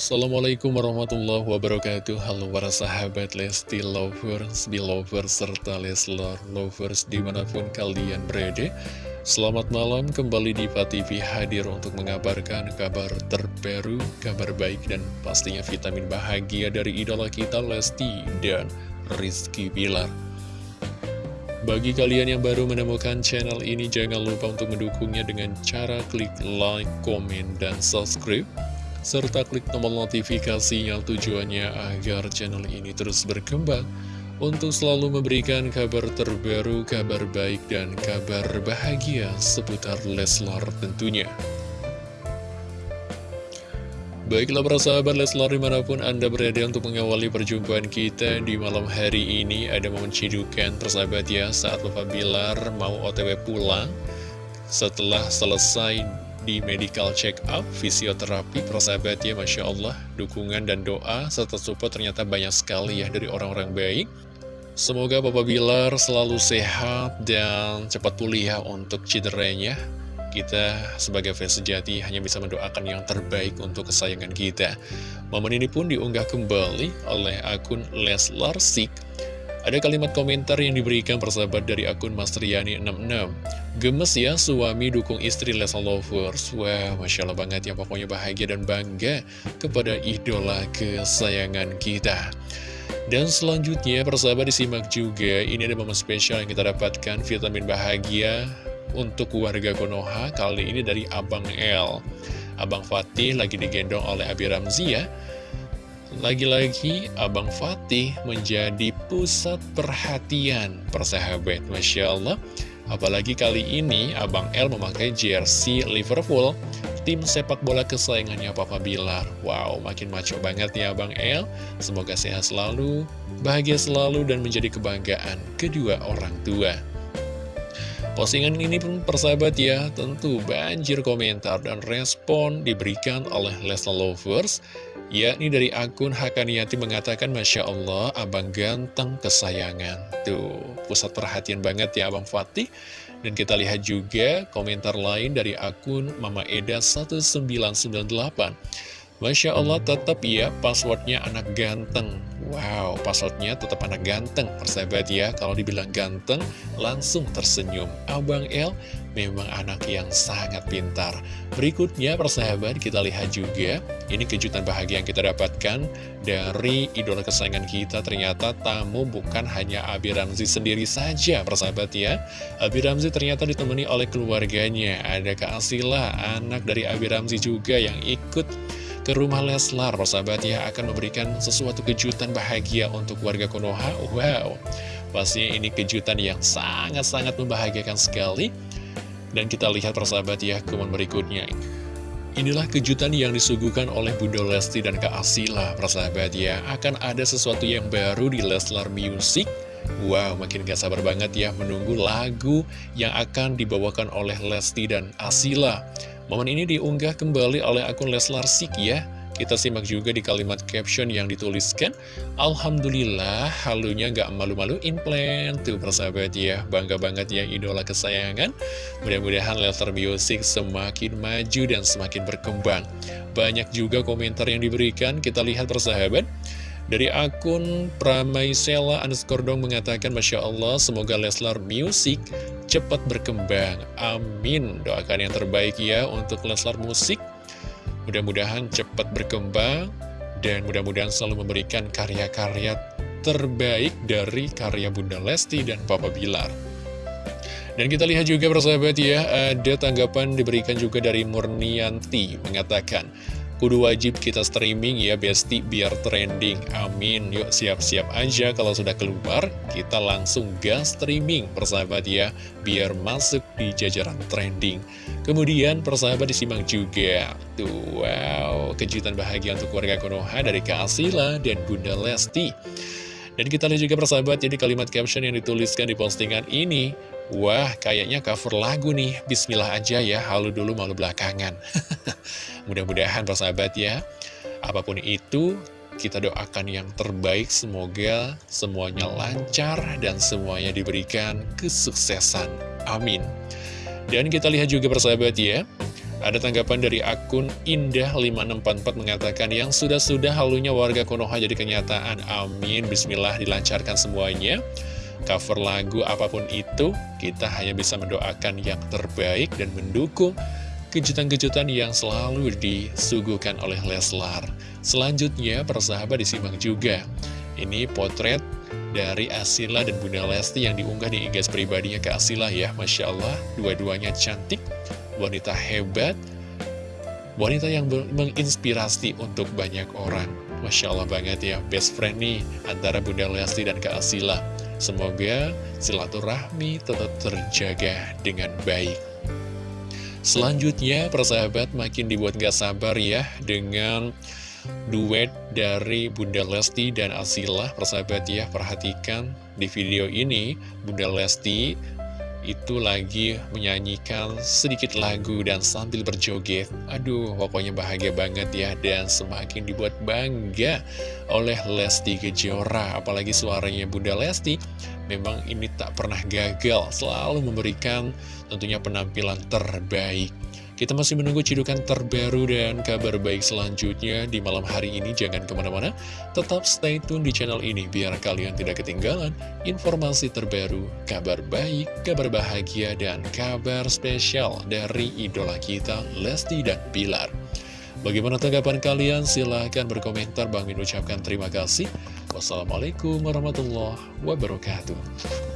Assalamualaikum warahmatullahi wabarakatuh. Halo para sahabat Lesti Lovers, Belovers, serta Leslar Lovers di mana pun kalian berada. Selamat malam kembali di TV hadir untuk mengabarkan kabar terbaru, kabar baik dan pastinya vitamin bahagia dari idola kita Lesti dan Rizky Bilar. Bagi kalian yang baru menemukan channel ini, jangan lupa untuk mendukungnya dengan cara klik like, komen, dan subscribe serta klik tombol notifikasinya tujuannya agar channel ini terus berkembang untuk selalu memberikan kabar terbaru, kabar baik, dan kabar bahagia seputar Leslar tentunya. Baiklah para sahabat Leslar di mana pun Anda berada untuk mengawali perjumpaan kita di malam hari ini Ada momen cidukan persahabat ya saat Bapak Bilar mau otw pulang Setelah selesai di medical check up, fisioterapi, persahabat ya, Masya Allah, dukungan dan doa serta support ternyata banyak sekali ya dari orang-orang baik. Semoga Bapak Bilar selalu sehat dan cepat pulih ya untuk cederanya. Kita sebagai fans sejati hanya bisa mendoakan yang terbaik untuk kesayangan kita. Momen ini pun diunggah kembali oleh akun Leslar Sik ada kalimat komentar yang diberikan persahabat dari akun Mas Riani66 Gemes ya suami dukung istri Lesa Lovers. Wah Masya Allah banget ya pokoknya bahagia dan bangga kepada idola kesayangan kita. Dan selanjutnya persahabat disimak juga. Ini ada momen spesial yang kita dapatkan Vitamin bahagia untuk warga Konoha Kali ini dari Abang L Abang Fatih lagi digendong oleh Abi Ramzi ya lagi-lagi Abang Fatih menjadi pusat perhatian. Persahabat Masya Allah. Apalagi kali ini Abang L memakai jersey Liverpool. Tim sepak bola kesayangannya Papa Bilar. Wow makin maco banget ya Abang L Semoga sehat selalu, bahagia selalu dan menjadi kebanggaan kedua orang tua Postingan ini pun persahabat ya, tentu banjir komentar dan respon diberikan oleh Leslie Lovers yakni dari akun Hakaniati mengatakan Masya Allah abang ganteng kesayangan. Tuh pusat perhatian banget ya abang Fatih. Dan kita lihat juga komentar lain dari akun Mama Eda 1998 Masya Allah tetap ya passwordnya anak ganteng. Wow passwordnya tetap anak ganteng Persahabat ya. Kalau dibilang ganteng langsung tersenyum. Abang L memang anak yang sangat pintar. Berikutnya persahabat kita lihat juga. Ini kejutan bahagia yang kita dapatkan Dari idola kesayangan kita. Ternyata tamu bukan hanya Abi Ramzi sendiri saja persahabat ya. Abi Ramzi ternyata ditemani oleh keluarganya. Ada Kak Asila anak dari Abi Ramzi juga yang ikut ke rumah Leslar persahabat ya akan memberikan sesuatu kejutan bahagia untuk warga Konoha wow pastinya ini kejutan yang sangat-sangat membahagiakan sekali dan kita lihat persahabat ya berikutnya Inilah kejutan yang disuguhkan oleh Bunda Lesti dan Kak Asila, persahabat ya. Akan ada sesuatu yang baru di Leslar Music. Wow, makin gak sabar banget ya menunggu lagu yang akan dibawakan oleh Lesti dan Asila. Momen ini diunggah kembali oleh akun Leslar Sik ya. Kita simak juga di kalimat caption yang dituliskan Alhamdulillah halunya gak malu-maluin plan Tuh persahabat ya Bangga banget ya idola kesayangan. Mudah-mudahan Leslar Music semakin maju dan semakin berkembang. Banyak juga komentar yang diberikan. Kita lihat persahabat dari akun Pramaisela underscore dong mengatakan Masya Allah semoga Leslar Music cepat berkembang. Amin. Doakan yang terbaik ya untuk Leslar Musik Mudah-mudahan cepat berkembang Dan mudah-mudahan selalu memberikan karya-karya terbaik dari karya Bunda Lesti dan Papa Bilar. Dan kita lihat juga persahabat ya, ada tanggapan diberikan juga dari Murnianti mengatakan, Kudu wajib kita streaming ya Besti biar trending. Amin. Yuk siap-siap aja kalau sudah keluar Kita langsung gas streaming persahabat ya Biar masuk di jajaran trending. Kemudian persahabat disimak juga. Tuh wow kejutan bahagia untuk warga Konoha dari Kak Asila dan Bunda Lesti. Dan kita lihat juga persahabat jadi kalimat caption yang dituliskan di postingan ini Wah, kayaknya cover lagu nih. Bismillah aja ya, halu dulu malu belakangan. Mudah-mudahan persahabat ya, apa pun itu, kita doakan yang terbaik. Semoga semuanya lancar dan semuanya diberikan kesuksesan. Amin. Dan kita lihat juga persahabat ya, Ada tanggapan dari akun Indah5644 mengatakan yang sudah-sudah halunya warga Konoha jadi kenyataan. Amin. Bismillah dilancarkan semuanya. Cover lagu apa pun itu, kita hanya bisa mendoakan yang terbaik dan mendukung kejutan-kejutan yang selalu disuguhkan oleh Leslar. Selanjutnya, persahabat disimak juga. Ini potret dari Asila dan Bunda Lesti yang diunggah di igas pribadinya ke Asila ya. Masya Allah, dua-duanya cantik wanita hebat, wanita yang menginspirasi untuk banyak orang. Masya Allah banget ya, best friend nih antara Bunda Lesti dan Kak Asila. Semoga silaturahmi tetap terjaga dengan baik. Selanjutnya, persahabat makin dibuat gak sabar ya dengan duet dari Bunda Lesti dan Asila. Persahabat ya, perhatikan di video ini Bunda Lesti itu lagi menyanyikan sedikit lagu dan sambil berjoget. Aduh, pokoknya bahagia banget ya dan semakin dibuat bangga oleh Lesti Kejora. Apalagi suaranya Bunda Lesti, memang ini tak pernah gagal, selalu memberikan tentunya penampilan terbaik. Kita masih menunggu cidukan terbaru dan kabar baik selanjutnya di malam hari ini. Jangan ke mana-mana, tetap stay tune di channel ini biar kalian tidak ketinggalan informasi terbaru, kabar baik, kabar bahagia, dan kabar spesial dari idola kita, Lesti dan Pilar. Bagaimana tanggapan kalian? Silahkan berkomentar. Bang Min ucapkan terima kasih. Wassalamualaikum warahmatullahi wabarakatuh.